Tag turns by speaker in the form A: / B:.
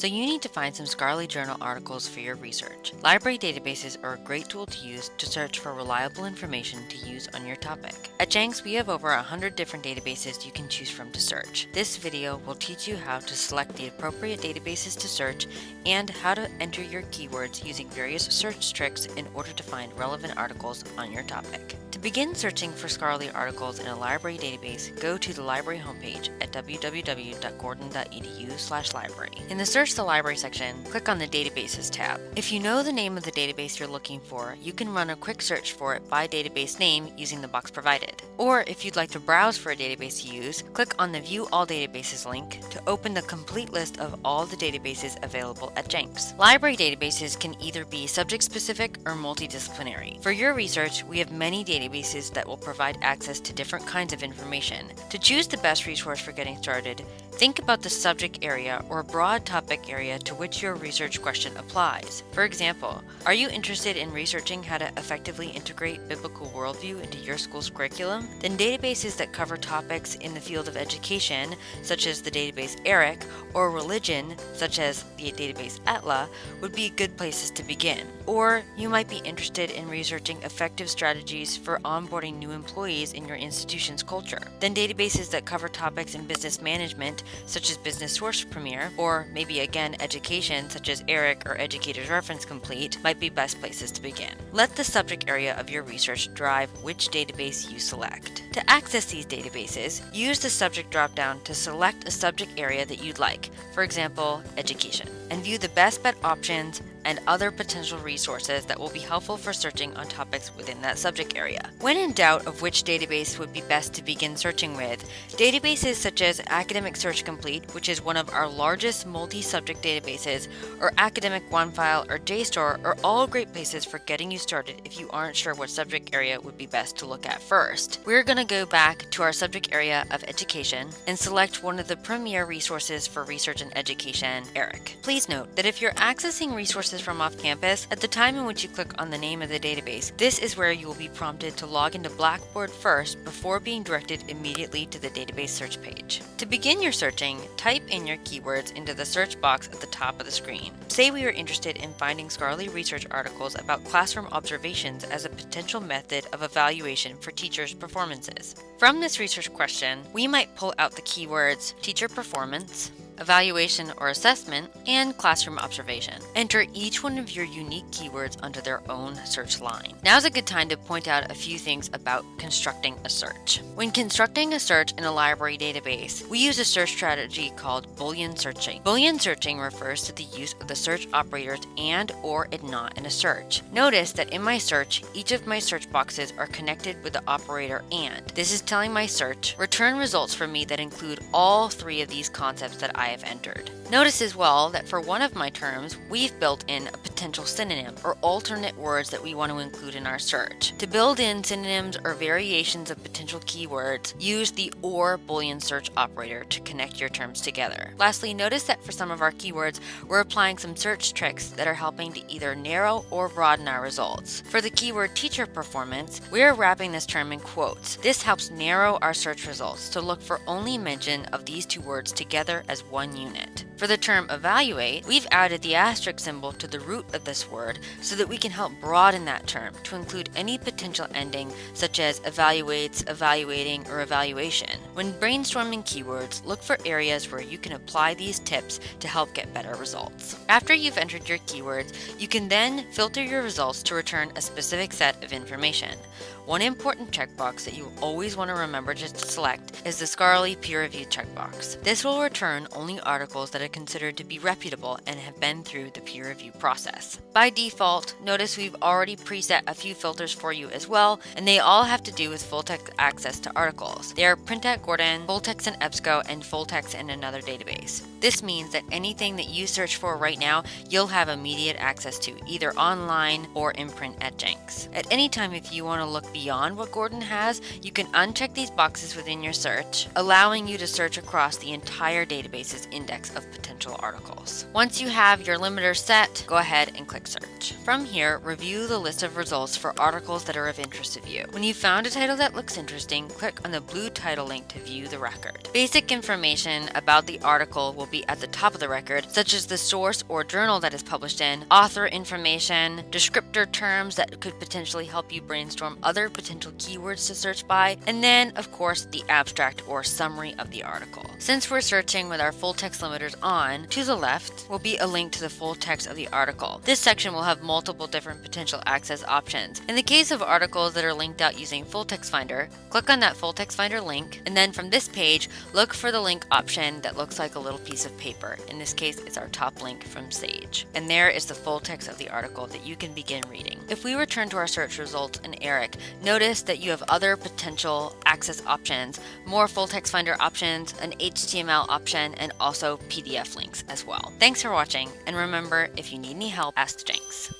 A: so you need to find some scholarly journal articles for your research. Library databases are a great tool to use to search for reliable information to use on your topic. At Jenks, we have over 100 different databases you can choose from to search. This video will teach you how to select the appropriate databases to search and how to enter your keywords using various search tricks in order to find relevant articles on your topic. To begin searching for scholarly articles in a library database, go to the library homepage at www.gordon.edu/library. In the Search the Library section, click on the Databases tab. If you know the name of the database you're looking for, you can run a quick search for it by database name using the box provided. Or if you'd like to browse for a database to use, click on the View All Databases link to open the complete list of all the databases available at Jenks. Library databases can either be subject-specific or multidisciplinary. For your research, we have many databases that will provide access to different kinds of information. To choose the best resource for getting started, think about the subject area or broad topic area to which your research question applies. For example, are you interested in researching how to effectively integrate biblical worldview into your school's curriculum? Then databases that cover topics in the field of education, such as the database ERIC, or religion, such as the database ATLA, would be good places to begin. Or you might be interested in researching effective strategies for onboarding new employees in your institution's culture. Then databases that cover topics in business management, such as Business Source Premier, or maybe again education, such as ERIC or Educators Reference Complete, might be best places to begin. Let the subject area of your research drive which database you select. To access these databases, use the subject dropdown to select a subject area that you'd like, for example, education, and view the best bet options and other potential resources that will be helpful for searching on topics within that subject area. When in doubt of which database would be best to begin searching with, databases such as Academic Search Complete, which is one of our largest multi-subject databases, or Academic OneFile or JSTOR are all great places for getting you started if you aren't sure what subject area would be best to look at first. We're going to go back to our subject area of education and select one of the premier resources for research and education, ERIC. Please note that if you're accessing resources resources from off campus, at the time in which you click on the name of the database, this is where you will be prompted to log into Blackboard first before being directed immediately to the database search page. To begin your searching, type in your keywords into the search box at the top of the screen. Say we are interested in finding scholarly research articles about classroom observations as a potential method of evaluation for teachers' performances. From this research question, we might pull out the keywords teacher performance, evaluation or assessment, and classroom observation. Enter each one of your unique keywords under their own search line. Now's a good time to point out a few things about constructing a search. When constructing a search in a library database, we use a search strategy called Boolean searching. Boolean searching refers to the use of the search operators and or and not in a search. Notice that in my search, each of my search boxes are connected with the operator and. This is telling my search, return results for me that include all three of these concepts that I have entered. Notice as well that for one of my terms, we've built in a potential synonym or alternate words that we want to include in our search. To build in synonyms or variations of potential keywords, use the OR Boolean search operator to connect your terms together. Lastly, notice that for some of our keywords, we're applying some search tricks that are helping to either narrow or broaden our results. For the keyword teacher performance, we're wrapping this term in quotes. This helps narrow our search results to look for only mention of these two words together as one one unit. For the term evaluate, we've added the asterisk symbol to the root of this word so that we can help broaden that term to include any potential ending such as evaluates, evaluating, or evaluation. When brainstorming keywords, look for areas where you can apply these tips to help get better results. After you've entered your keywords, you can then filter your results to return a specific set of information. One important checkbox that you always want to remember to select is the scholarly peer review checkbox. This will return only articles that are considered to be reputable and have been through the peer review process. By default, notice we've already preset a few filters for you as well, and they all have to do with full text access to articles. They are print at Gordon, full text in EBSCO, and full text in another database. This means that anything that you search for right now, you'll have immediate access to, either online or in print at Jenks. At any time if you want to look beyond what Gordon has, you can uncheck these boxes within your search, allowing you to search across the entire database's index of potential articles. Once you have your limiter set, go ahead and click search. From here, review the list of results for articles that are of interest to you. When you found a title that looks interesting, click on the blue title link to view the record. Basic information about the article will be at the top of the record, such as the source or journal that is published in, author information, descriptor terms that could potentially help you brainstorm other potential keywords to search by, and then, of course, the abstract or summary of the article. Since we're searching with our full text limiters on, to the left will be a link to the full text of the article. This section will have multiple different potential access options. In the case of articles that are linked out using Full Text Finder, click on that Full Text Finder link, and then from this page, look for the link option that looks like a little piece of paper. In this case, it's our top link from Sage. And there is the full text of the article that you can begin reading. If we return to our search results in Eric, notice that you have other potential access options, more full text finder options, an HTML option, and also PDF links as well. Thanks for watching, and remember, if you need any help, ask Jenks.